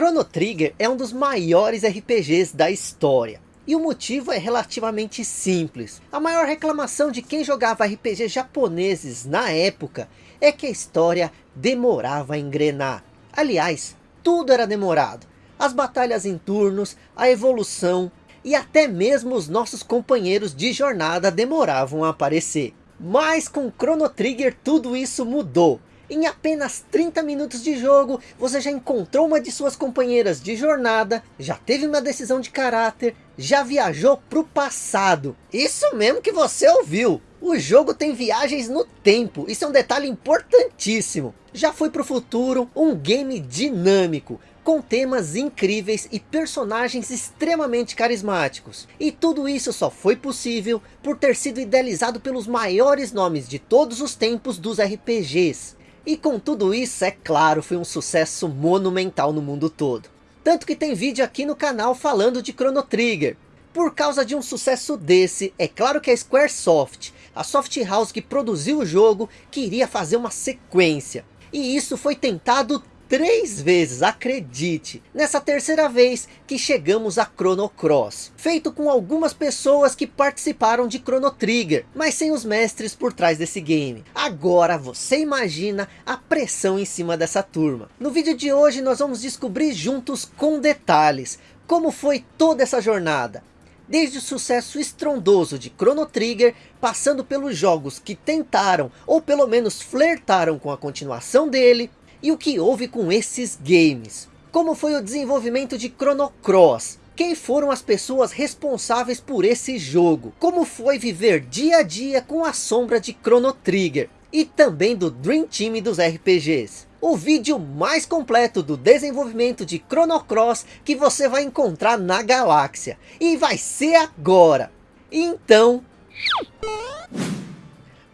Chrono Trigger é um dos maiores RPGs da história. E o motivo é relativamente simples. A maior reclamação de quem jogava RPG japoneses na época é que a história demorava a engrenar. Aliás, tudo era demorado. As batalhas em turnos, a evolução e até mesmo os nossos companheiros de jornada demoravam a aparecer. Mas com Chrono Trigger tudo isso mudou. Em apenas 30 minutos de jogo, você já encontrou uma de suas companheiras de jornada, já teve uma decisão de caráter, já viajou para o passado. Isso mesmo que você ouviu. O jogo tem viagens no tempo, isso é um detalhe importantíssimo. Já foi para o futuro, um game dinâmico, com temas incríveis e personagens extremamente carismáticos. E tudo isso só foi possível por ter sido idealizado pelos maiores nomes de todos os tempos dos RPGs. E com tudo isso, é claro, foi um sucesso monumental no mundo todo. Tanto que tem vídeo aqui no canal falando de Chrono Trigger. Por causa de um sucesso desse, é claro que a Squaresoft, a soft house que produziu o jogo, queria fazer uma sequência. E isso foi tentado três vezes, acredite. Nessa terceira vez que chegamos a Chrono Cross. Feito com algumas pessoas que participaram de Chrono Trigger, mas sem os mestres por trás desse game. Agora você imagina a pressão em cima dessa turma. No vídeo de hoje nós vamos descobrir juntos com detalhes como foi toda essa jornada. Desde o sucesso estrondoso de Chrono Trigger, passando pelos jogos que tentaram, ou pelo menos flertaram com a continuação dele, e o que houve com esses games? Como foi o desenvolvimento de Chrono Cross? Quem foram as pessoas responsáveis por esse jogo? Como foi viver dia a dia com a sombra de Chrono Trigger? E também do Dream Team dos RPGs. O vídeo mais completo do desenvolvimento de Chrono Cross que você vai encontrar na galáxia. E vai ser agora. Então...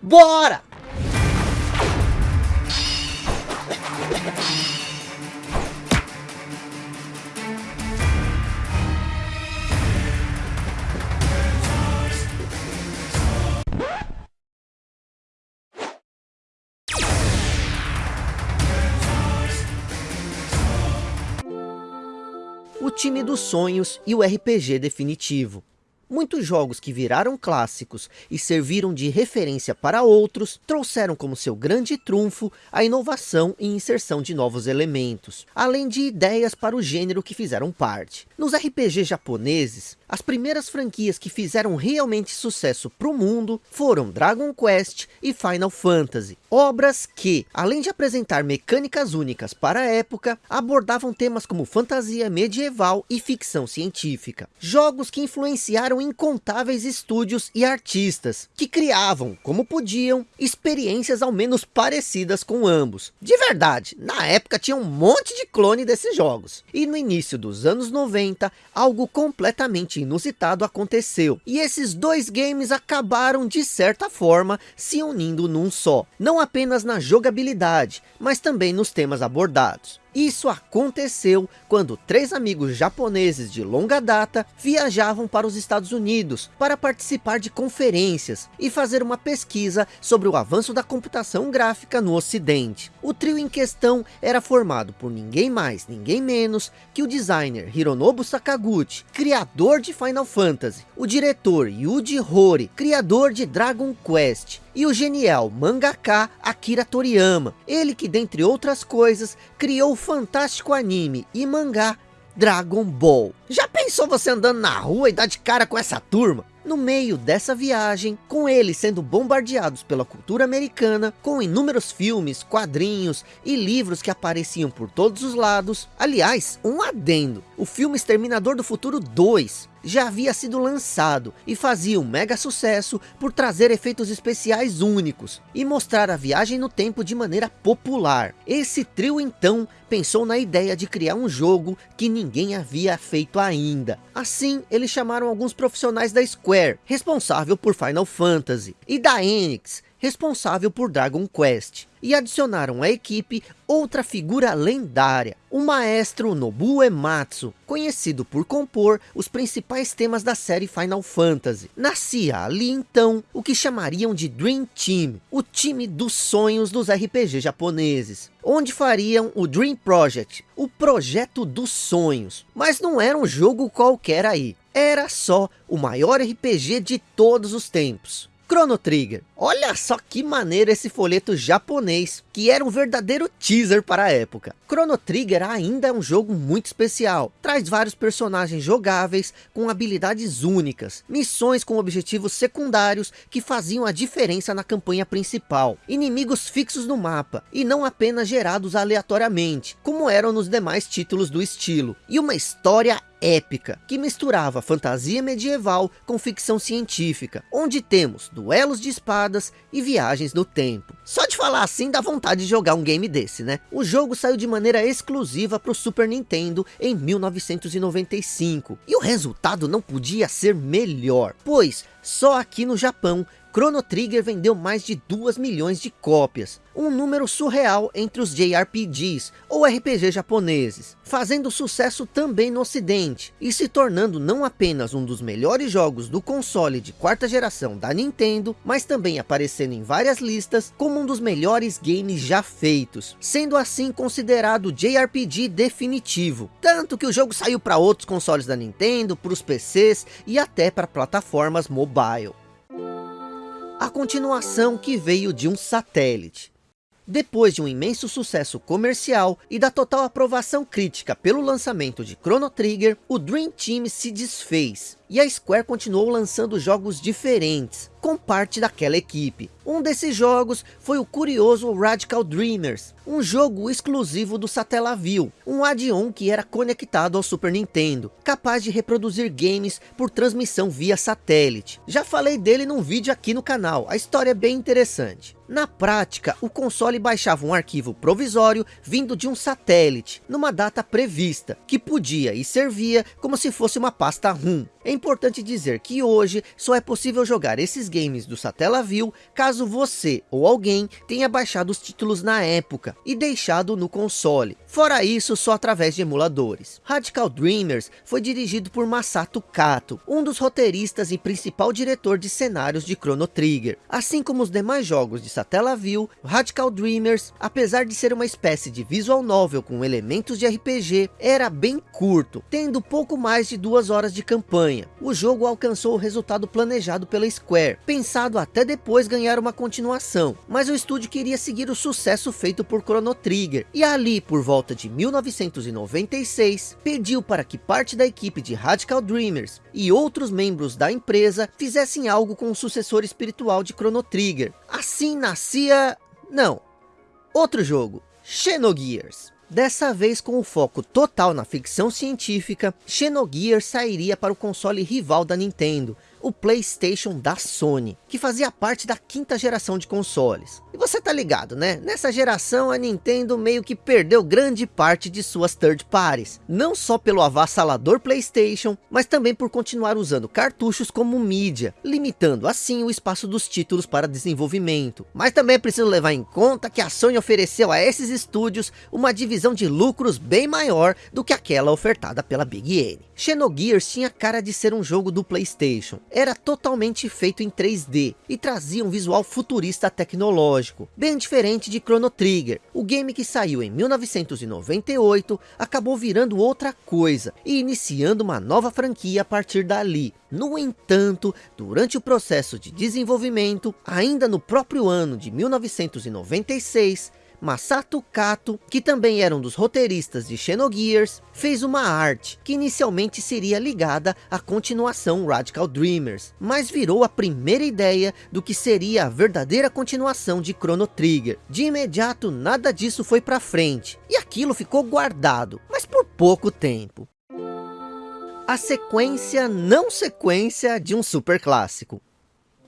Bora! Time dos sonhos e o RPG definitivo. Muitos jogos que viraram clássicos e serviram de referência para outros, trouxeram como seu grande trunfo a inovação e inserção de novos elementos, além de ideias para o gênero que fizeram parte. Nos RPG japoneses, as primeiras franquias que fizeram realmente sucesso para o mundo foram Dragon Quest e Final Fantasy. Obras que, além de apresentar mecânicas únicas para a época, abordavam temas como fantasia medieval e ficção científica. Jogos que influenciaram incontáveis estúdios e artistas, que criavam, como podiam, experiências ao menos parecidas com ambos. De verdade, na época tinha um monte de clone desses jogos. E no início dos anos 90, algo completamente inusitado aconteceu. E esses dois games acabaram de certa forma se unindo num só. Não apenas na jogabilidade, mas também nos temas abordados. Isso aconteceu quando três amigos japoneses de longa data viajavam para os Estados Unidos para participar de conferências e fazer uma pesquisa sobre o avanço da computação gráfica no ocidente. O trio em questão era formado por ninguém mais, ninguém menos que o designer Hironobu Sakaguchi, criador de Final Fantasy, o diretor Yuji Horii, criador de Dragon Quest, e o genial mangaka Akira Toriyama, ele que dentre outras coisas criou o fantástico anime e mangá Dragon Ball. Já pensou você andando na rua e dar de cara com essa turma? No meio dessa viagem, com eles sendo bombardeados pela cultura americana, com inúmeros filmes, quadrinhos e livros que apareciam por todos os lados. Aliás, um adendo, o filme Exterminador do Futuro 2 já havia sido lançado e fazia um mega sucesso por trazer efeitos especiais únicos e mostrar a viagem no tempo de maneira popular. Esse trio então pensou na ideia de criar um jogo que ninguém havia feito ainda. Assim, eles chamaram alguns profissionais da Square, responsável por Final Fantasy, e da Enix, responsável por Dragon Quest, e adicionaram à equipe outra figura lendária, o maestro Nobuo Ematsu, conhecido por compor os principais temas da série Final Fantasy. Nascia ali então o que chamariam de Dream Team, o time dos sonhos dos RPG japoneses, onde fariam o Dream Project, o projeto dos sonhos. Mas não era um jogo qualquer aí, era só o maior RPG de todos os tempos. Chrono Trigger. Olha só que maneiro esse folheto japonês, que era um verdadeiro teaser para a época. Chrono Trigger ainda é um jogo muito especial. Traz vários personagens jogáveis, com habilidades únicas. Missões com objetivos secundários, que faziam a diferença na campanha principal. Inimigos fixos no mapa, e não apenas gerados aleatoriamente, como eram nos demais títulos do estilo. E uma história épica, que misturava fantasia medieval com ficção científica, onde temos duelos de espadas e viagens no tempo. Só de falar assim dá vontade de jogar um game desse, né? O jogo saiu de maneira exclusiva para o Super Nintendo em 1995, e o resultado não podia ser melhor, pois só aqui no Japão Chrono Trigger vendeu mais de 2 milhões de cópias, um número surreal entre os JRPGs, ou RPG japoneses, fazendo sucesso também no ocidente, e se tornando não apenas um dos melhores jogos do console de quarta geração da Nintendo, mas também aparecendo em várias listas como um dos melhores games já feitos, sendo assim considerado JRPG definitivo, tanto que o jogo saiu para outros consoles da Nintendo, para os PCs e até para plataformas mobile a continuação que veio de um satélite. Depois de um imenso sucesso comercial e da total aprovação crítica pelo lançamento de Chrono Trigger, o Dream Team se desfez e a Square continuou lançando jogos diferentes, com parte daquela equipe. Um desses jogos foi o curioso Radical Dreamers, um jogo exclusivo do Satellaview, um add-on que era conectado ao Super Nintendo, capaz de reproduzir games por transmissão via satélite. Já falei dele num vídeo aqui no canal, a história é bem interessante. Na prática, o console baixava um arquivo provisório vindo de um satélite, numa data prevista, que podia e servia como se fosse uma pasta ROM. É importante dizer que hoje só é possível jogar esses games do Satellaview caso você ou alguém tenha baixado os títulos na época e deixado no console. Fora isso, só através de emuladores. Radical Dreamers foi dirigido por Masato Kato, um dos roteiristas e principal diretor de cenários de Chrono Trigger. Assim como os demais jogos de Satellaview, Radical Dreamers, apesar de ser uma espécie de visual novel com elementos de RPG, era bem curto, tendo pouco mais de duas horas de campanha o jogo alcançou o resultado planejado pela Square, pensado até depois ganhar uma continuação, mas o estúdio queria seguir o sucesso feito por Chrono Trigger, e ali por volta de 1996, pediu para que parte da equipe de Radical Dreamers e outros membros da empresa fizessem algo com o sucessor espiritual de Chrono Trigger. Assim nascia... não, outro jogo, Xenogears. Dessa vez com o foco total na ficção científica, Xenogears sairia para o console rival da Nintendo, o Playstation da Sony, que fazia parte da quinta geração de consoles. E você tá ligado, né? Nessa geração a Nintendo meio que perdeu grande parte de suas third parties, não só pelo avassalador Playstation, mas também por continuar usando cartuchos como mídia, limitando assim o espaço dos títulos para desenvolvimento. Mas também é preciso levar em conta que a Sony ofereceu a esses estúdios uma divisão de lucros bem maior do que aquela ofertada pela Big N. Xenogears tinha cara de ser um jogo do Playstation, era totalmente feito em 3D e trazia um visual futurista tecnológico, bem diferente de Chrono Trigger. O game que saiu em 1998 acabou virando outra coisa e iniciando uma nova franquia a partir dali. No entanto, durante o processo de desenvolvimento, ainda no próprio ano de 1996, Masato Kato, que também era um dos roteiristas de Xenogears, fez uma arte que inicialmente seria ligada à continuação Radical Dreamers, mas virou a primeira ideia do que seria a verdadeira continuação de Chrono Trigger. De imediato nada disso foi para frente, e aquilo ficou guardado, mas por pouco tempo. A sequência não sequência de um super clássico.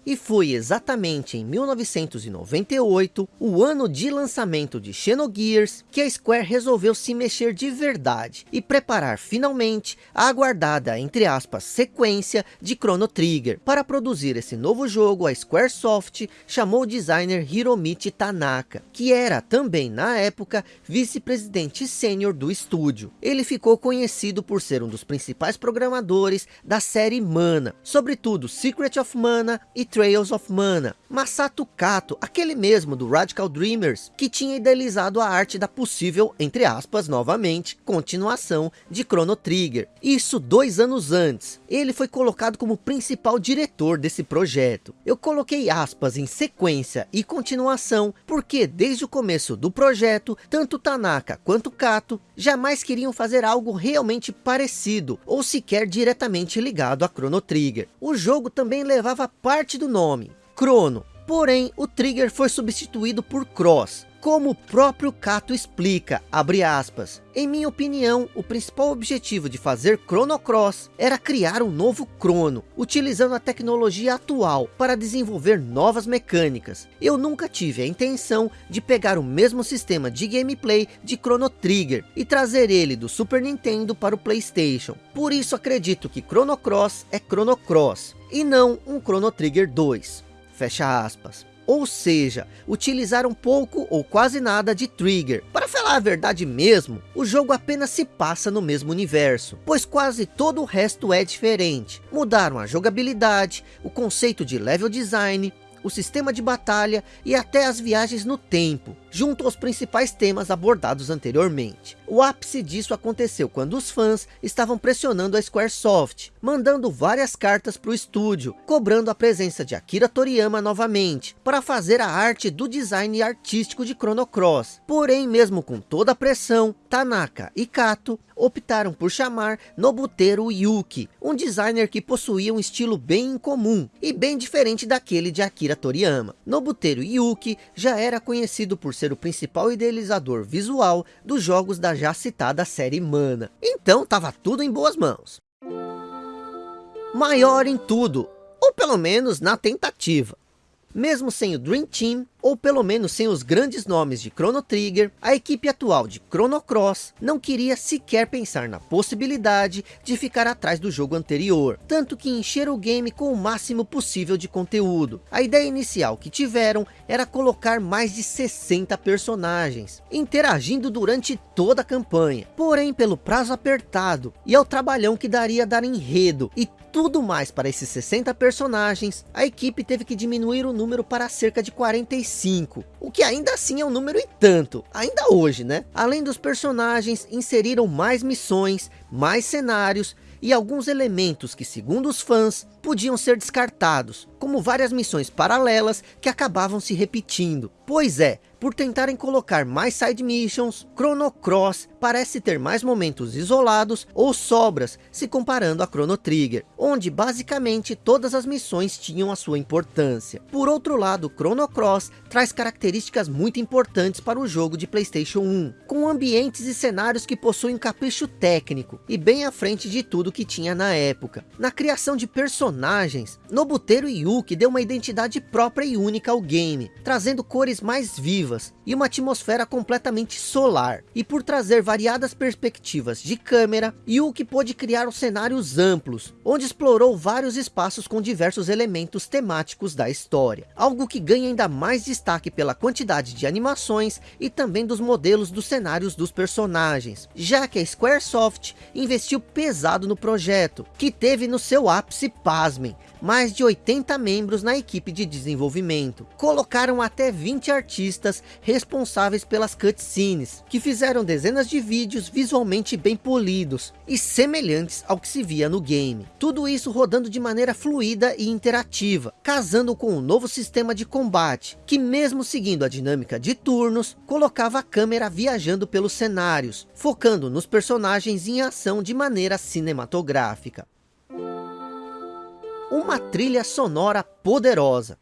E foi exatamente em 1998, o ano de lançamento de Xenogears, que a Square resolveu se mexer de verdade e preparar finalmente a aguardada, entre aspas, sequência de Chrono Trigger. Para produzir esse novo jogo, a Squaresoft chamou o designer Hiromichi Tanaka, que era também na época vice-presidente sênior do estúdio. Ele ficou conhecido por ser um dos principais programadores da série Mana, sobretudo Secret of Mana e Trails of Mana. Masato Kato, aquele mesmo do Radical Dreamers, que tinha idealizado a arte da possível, entre aspas, novamente, continuação de Chrono Trigger. Isso dois anos antes. Ele foi colocado como principal diretor desse projeto. Eu coloquei aspas em sequência e continuação, porque desde o começo do projeto, tanto Tanaka quanto Kato jamais queriam fazer algo realmente parecido, ou sequer diretamente ligado a Chrono Trigger. O jogo também levava parte do nome, Chrono. Porém, o Trigger foi substituído por Cross, como o próprio Kato explica, abre aspas, em minha opinião, o principal objetivo de fazer Chrono Cross era criar um novo Chrono, utilizando a tecnologia atual para desenvolver novas mecânicas. Eu nunca tive a intenção de pegar o mesmo sistema de gameplay de Chrono Trigger e trazer ele do Super Nintendo para o Playstation. Por isso acredito que Chrono Cross é Chrono Cross, e não um Chrono Trigger 2. Fecha aspas. Ou seja, utilizaram pouco ou quase nada de Trigger. Para falar a verdade mesmo, o jogo apenas se passa no mesmo universo, pois quase todo o resto é diferente. Mudaram a jogabilidade, o conceito de level design, o sistema de batalha e até as viagens no tempo, junto aos principais temas abordados anteriormente. O ápice disso aconteceu quando os fãs estavam pressionando a Squaresoft, mandando várias cartas para o estúdio, cobrando a presença de Akira Toriyama novamente, para fazer a arte do design artístico de Chrono Cross. Porém, mesmo com toda a pressão, Tanaka e Kato optaram por chamar Nobuteru Yuki, um designer que possuía um estilo bem incomum e bem diferente daquele de Akira Toriyama. Nobuteru Yuki já era conhecido por ser o principal idealizador visual dos jogos da já citada série Mana. Então estava tudo em boas mãos. Maior em tudo, ou pelo menos na tentativa. Mesmo sem o Dream Team, ou pelo menos sem os grandes nomes de Chrono Trigger, a equipe atual de Chrono Cross não queria sequer pensar na possibilidade de ficar atrás do jogo anterior, tanto que encheram o game com o máximo possível de conteúdo. A ideia inicial que tiveram era colocar mais de 60 personagens, interagindo durante toda a campanha, porém pelo prazo apertado e ao trabalhão que daria dar enredo e tudo mais para esses 60 personagens, a equipe teve que diminuir o número para cerca de 45, o que ainda assim é um número e tanto, ainda hoje, né? Além dos personagens, inseriram mais missões, mais cenários e alguns elementos que, segundo os fãs, podiam ser descartados, como várias missões paralelas que acabavam se repetindo. Pois é, por tentarem colocar mais side missions, Chrono Cross parece ter mais momentos isolados ou sobras se comparando a Chrono Trigger, onde basicamente todas as missões tinham a sua importância. Por outro lado, Chrono Cross traz características muito importantes para o jogo de Playstation 1, com ambientes e cenários que possuem capricho técnico e bem à frente de tudo que tinha na época. Na criação de personagens, Nobuteru Yuki deu uma identidade própria e única ao game, trazendo cores mais vivas e uma atmosfera completamente solar. E por trazer variadas perspectivas de câmera, Yuki pôde criar os cenários amplos, onde explorou vários espaços com diversos elementos temáticos da história. Algo que ganha ainda mais destaque pela quantidade de animações e também dos modelos dos cenários dos personagens, já que a Squaresoft investiu pesado no projeto, que teve no seu ápice, pasmem, mais de 80 membros na equipe de desenvolvimento. Colocaram até 20 artistas responsáveis pelas cutscenes, que fizeram dezenas de vídeos visualmente bem polidos e semelhantes ao que se via no game. Tudo isso rodando de maneira fluida e interativa, casando com um novo sistema de combate, que mesmo seguindo a dinâmica de turnos, colocava a câmera viajando pelos cenários, focando nos personagens em ação de maneira cinematográfica uma trilha sonora poderosa.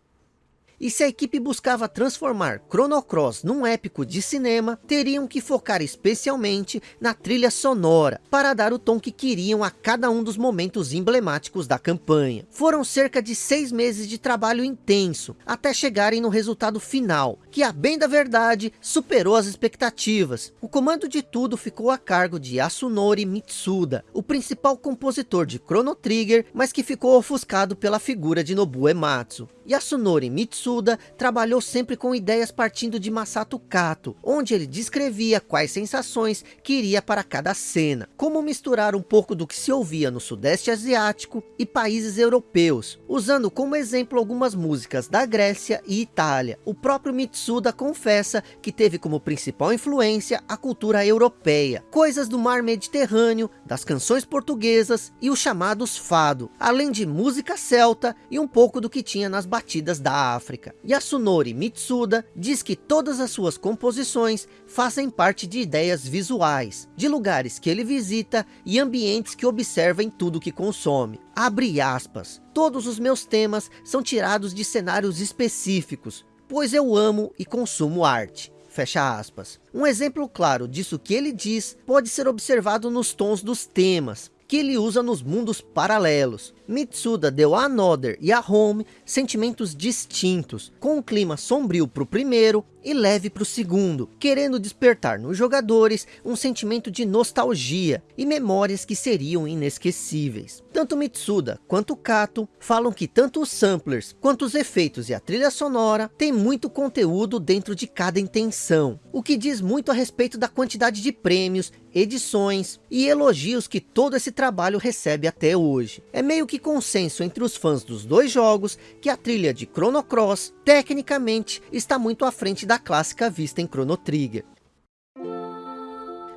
E se a equipe buscava transformar Chrono Cross num épico de cinema, teriam que focar especialmente na trilha sonora, para dar o tom que queriam a cada um dos momentos emblemáticos da campanha. Foram cerca de seis meses de trabalho intenso, até chegarem no resultado final, que a bem da verdade, superou as expectativas. O comando de tudo ficou a cargo de Yasunori Mitsuda, o principal compositor de Chrono Trigger, mas que ficou ofuscado pela figura de Nobu Ematsu. Yasunori Mitsuda trabalhou sempre com ideias partindo de Masato Kato, onde ele descrevia quais sensações queria para cada cena, como misturar um pouco do que se ouvia no sudeste asiático e países europeus, usando como exemplo algumas músicas da Grécia e Itália. O próprio Mitsuda confessa que teve como principal influência a cultura europeia, coisas do mar Mediterrâneo, das canções portuguesas e os chamados fado, além de música celta e um pouco do que tinha nas batidas da África. Yasunori Mitsuda diz que todas as suas composições fazem parte de ideias visuais, de lugares que ele visita e ambientes que observa em tudo que consome. Abre aspas, todos os meus temas são tirados de cenários específicos, pois eu amo e consumo arte. Fecha aspas. Um exemplo claro disso que ele diz pode ser observado nos tons dos temas, que ele usa nos mundos paralelos. Mitsuda deu a Another e a Home sentimentos distintos, com um clima sombrio para o primeiro e leve para o segundo, querendo despertar nos jogadores um sentimento de nostalgia e memórias que seriam inesquecíveis. Tanto Mitsuda quanto Kato falam que tanto os samplers quanto os efeitos e a trilha sonora tem muito conteúdo dentro de cada intenção, o que diz muito a respeito da quantidade de prêmios, edições e elogios que todo esse trabalho recebe até hoje. É meio que consenso entre os fãs dos dois jogos que a trilha de Chrono Cross, tecnicamente, está muito à frente da clássica vista em Chrono Trigger.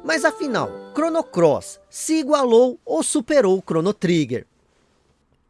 Mas afinal, Chrono Cross se igualou ou superou Chrono Trigger?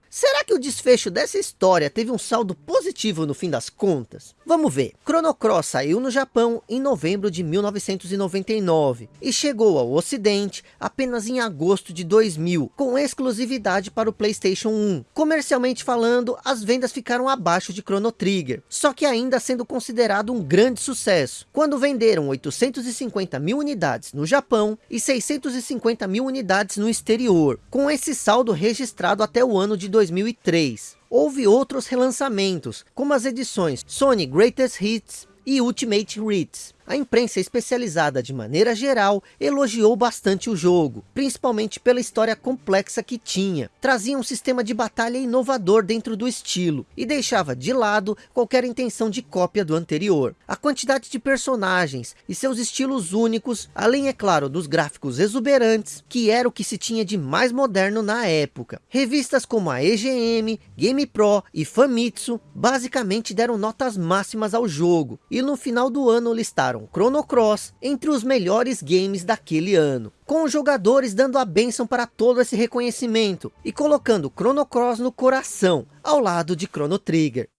Será que o desfecho dessa história teve um saldo positivo no fim das contas? Vamos ver. Chrono Cross saiu no Japão em novembro de 1999 e chegou ao ocidente apenas em agosto de 2000, com exclusividade para o Playstation 1. Comercialmente falando, as vendas ficaram abaixo de Chrono Trigger, só que ainda sendo considerado um grande sucesso, quando venderam 850 mil unidades no Japão e 650 mil unidades no exterior, com esse saldo registrado até o ano de 2003. Houve outros relançamentos, como as edições Sony Greatest Hits e Ultimate Hits, a imprensa especializada de maneira geral elogiou bastante o jogo, principalmente pela história complexa que tinha. Trazia um sistema de batalha inovador dentro do estilo e deixava de lado qualquer intenção de cópia do anterior. A quantidade de personagens e seus estilos únicos, além é claro dos gráficos exuberantes, que era o que se tinha de mais moderno na época. Revistas como a EGM, Game Pro e Famitsu basicamente deram notas máximas ao jogo e no final do ano listaram Chrono Cross entre os melhores games daquele ano, com os jogadores dando a bênção para todo esse reconhecimento e colocando Chrono Cross no coração, ao lado de Chrono Trigger.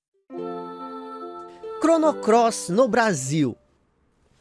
Chrono Cross no Brasil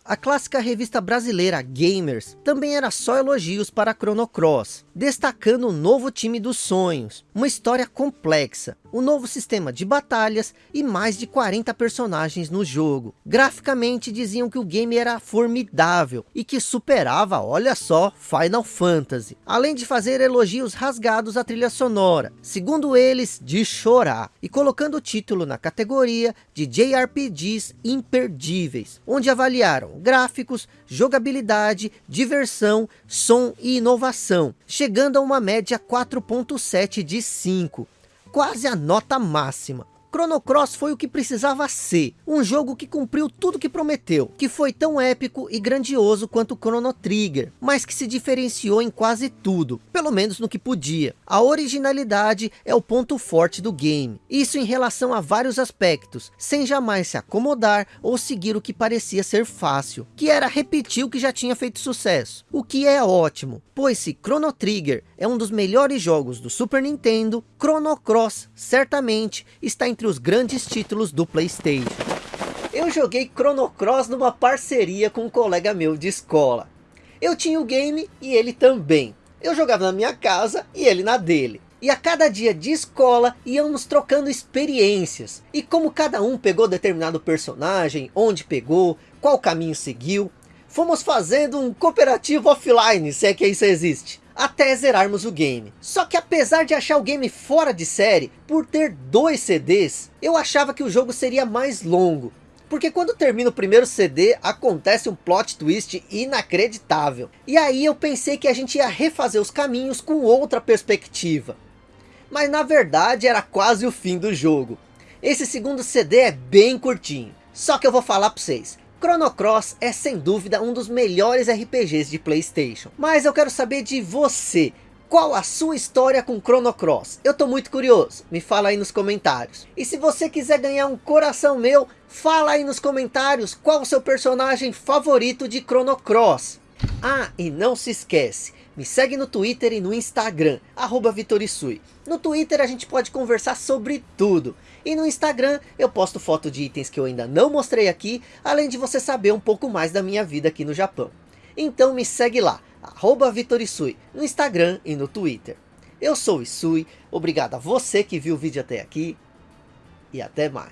a clássica revista brasileira Gamers também era só elogios para Chrono Cross, destacando o novo time dos sonhos, uma história complexa, um novo sistema de batalhas e mais de 40 personagens no jogo. Graficamente diziam que o game era formidável e que superava, olha só, Final Fantasy. Além de fazer elogios rasgados à trilha sonora, segundo eles, de chorar. E colocando o título na categoria de JRPGs imperdíveis, onde avaliaram gráficos, jogabilidade, diversão, som e inovação, chegando a uma média 4.7 de 5, quase a nota máxima. Chrono Cross foi o que precisava ser, um jogo que cumpriu tudo que prometeu, que foi tão épico e grandioso quanto Chrono Trigger, mas que se diferenciou em quase tudo, pelo menos no que podia. A originalidade é o ponto forte do game, isso em relação a vários aspectos, sem jamais se acomodar ou seguir o que parecia ser fácil, que era repetir o que já tinha feito sucesso, o que é ótimo, pois se Chrono Trigger é um dos melhores jogos do Super Nintendo, Chrono Cross certamente está em entre os grandes títulos do Playstation. Eu joguei Chrono Cross numa parceria com um colega meu de escola. Eu tinha o game e ele também. Eu jogava na minha casa e ele na dele. E a cada dia de escola íamos trocando experiências. E como cada um pegou determinado personagem, onde pegou, qual caminho seguiu. Fomos fazendo um cooperativo offline, se é que isso existe. Até zerarmos o game. Só que apesar de achar o game fora de série, por ter dois CDs, eu achava que o jogo seria mais longo. Porque quando termina o primeiro CD, acontece um plot twist inacreditável. E aí eu pensei que a gente ia refazer os caminhos com outra perspectiva. Mas na verdade era quase o fim do jogo. Esse segundo CD é bem curtinho. Só que eu vou falar para vocês. Chrono Cross é sem dúvida um dos melhores RPGs de Playstation. Mas eu quero saber de você. Qual a sua história com Chrono Cross? Eu tô muito curioso, me fala aí nos comentários. E se você quiser ganhar um coração meu, fala aí nos comentários qual o seu personagem favorito de Chrono Cross. Ah, e não se esquece, me segue no Twitter e no Instagram, arroba Vitorisui. No Twitter a gente pode conversar sobre tudo. E no Instagram eu posto foto de itens que eu ainda não mostrei aqui, além de você saber um pouco mais da minha vida aqui no Japão. Então me segue lá, arroba Vitorisui, no Instagram e no Twitter. Eu sou o Isui, obrigado a você que viu o vídeo até aqui, e até mais.